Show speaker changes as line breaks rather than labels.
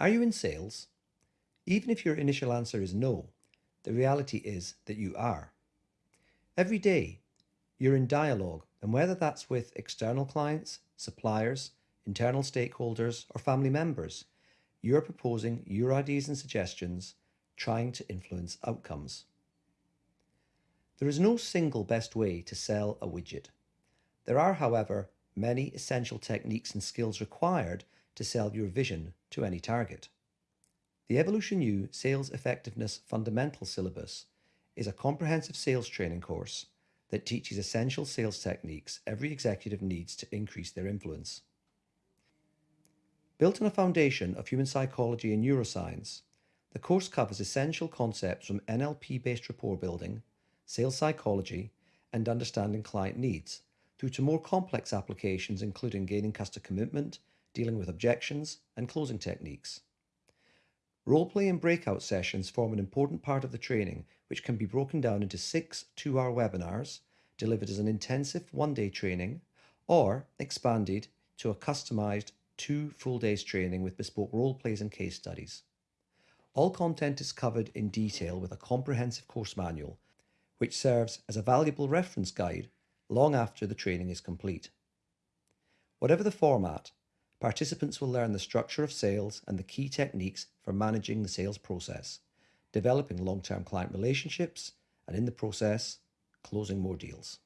Are you in sales? Even if your initial answer is no, the reality is that you are. Every day, you're in dialogue, and whether that's with external clients, suppliers, internal stakeholders, or family members, you're proposing your ideas and suggestions, trying to influence outcomes. There is no single best way to sell a widget. There are, however, many essential techniques and skills required to sell your vision to any target. The Evolution U Sales Effectiveness Fundamental Syllabus is a comprehensive sales training course that teaches essential sales techniques every executive needs to increase their influence. Built on a foundation of human psychology and neuroscience, the course covers essential concepts from NLP-based rapport building, sales psychology, and understanding client needs, through to more complex applications including gaining customer commitment, dealing with objections, and closing techniques. Roleplay and breakout sessions form an important part of the training, which can be broken down into six two-hour webinars delivered as an intensive one-day training or expanded to a customized two full days training with bespoke role plays and case studies. All content is covered in detail with a comprehensive course manual, which serves as a valuable reference guide long after the training is complete. Whatever the format, participants will learn the structure of sales and the key techniques for managing the sales process, developing long-term client relationships, and in the process, closing more deals.